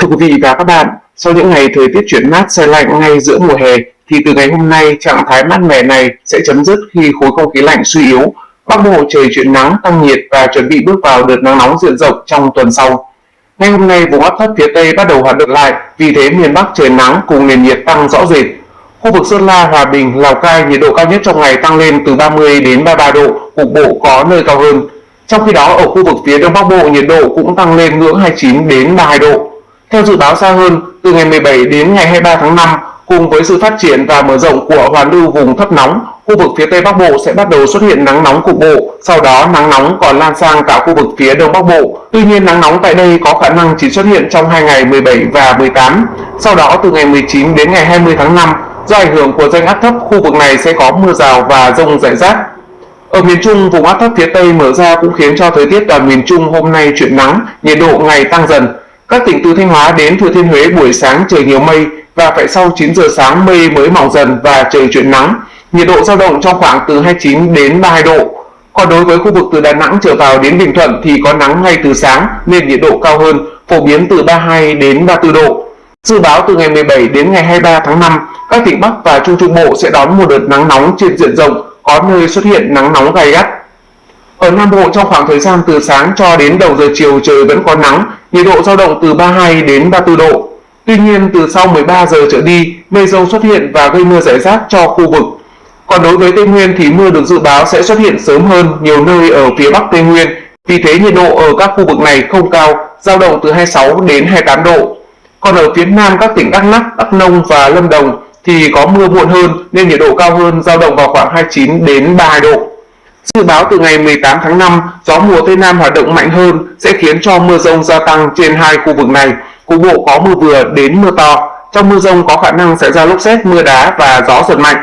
Thưa quý vị và các bạn, sau những ngày thời tiết chuyển mát xe lạnh ngay giữa mùa hè, thì từ ngày hôm nay trạng thái mát mẻ này sẽ chấm dứt khi khối không khí lạnh suy yếu. Bắc Bộ trời chuyển nắng, tăng nhiệt và chuẩn bị bước vào đợt nắng nóng diện rộng trong tuần sau. Ngay hôm nay, vùng áp thấp phía Tây bắt đầu hoạt động lại, vì thế miền Bắc trời nắng cùng nền nhiệt tăng rõ rệt. Khu vực Sơn La, Hòa Bình, Lào Cai nhiệt độ cao nhất trong ngày tăng lên từ 30 đến 33 độ, cục bộ có nơi cao hơn. Trong khi đó ở khu vực phía Đông Bắc Bộ nhiệt độ cũng tăng lên ngưỡng 29 đến 32 độ. Theo dự báo xa hơn, từ ngày 17 đến ngày 23 tháng 5, cùng với sự phát triển và mở rộng của hoàn lưu vùng thấp nóng, khu vực phía Tây Bắc Bộ sẽ bắt đầu xuất hiện nắng nóng cục bộ, sau đó nắng nóng còn lan sang cả khu vực phía Đông Bắc Bộ. Tuy nhiên nắng nóng tại đây có khả năng chỉ xuất hiện trong hai ngày 17 và 18. Sau đó từ ngày 19 đến ngày 20 tháng 5, do ảnh hưởng của rãnh áp thấp, khu vực này sẽ có mưa rào và rông rải rác. Ở miền Trung, vùng áp thấp phía Tây mở ra cũng khiến cho thời tiết toàn miền Trung hôm nay chuyển nắng, nhiệt độ ngày tăng dần. Các tỉnh từ Thanh Hóa đến Thừa Thiên Huế buổi sáng trời nhiều mây và phải sau 9 giờ sáng mây mới mỏng dần và trời chuyển nắng. Nhiệt độ dao động trong khoảng từ 29 đến 32 độ. Còn đối với khu vực từ Đà Nẵng trở vào đến Bình Thuận thì có nắng ngay từ sáng nên nhiệt độ cao hơn, phổ biến từ 32 đến 34 độ. Dự báo từ ngày 17 đến ngày 23 tháng 5, các tỉnh Bắc và Trung Trung Bộ sẽ đón một đợt nắng nóng trên diện rộng, có nơi xuất hiện nắng nóng gay gắt. Ở Nam Bộ trong khoảng thời gian từ sáng cho đến đầu giờ chiều trời vẫn có nắng, nhiệt độ dao động từ 32 đến 34 độ. Tuy nhiên từ sau 13 giờ trở đi, mây rông xuất hiện và gây mưa rải rác cho khu vực. Còn đối với Tây Nguyên thì mưa được dự báo sẽ xuất hiện sớm hơn nhiều nơi ở phía Bắc Tây Nguyên. Vì thế nhiệt độ ở các khu vực này không cao, dao động từ 26 đến 28 độ. Còn ở phía Nam các tỉnh Đắk Lắk, Đắk Nông và Lâm Đồng thì có mưa muộn hơn nên nhiệt độ cao hơn dao động vào khoảng 29 đến 32 độ. Dự báo từ ngày 18 tháng 5, gió mùa Tây Nam hoạt động mạnh hơn sẽ khiến cho mưa rông gia tăng trên hai khu vực này. Cục bộ có mưa vừa đến mưa to. Trong mưa rông có khả năng xảy ra lốc xét, mưa đá và gió giật mạnh.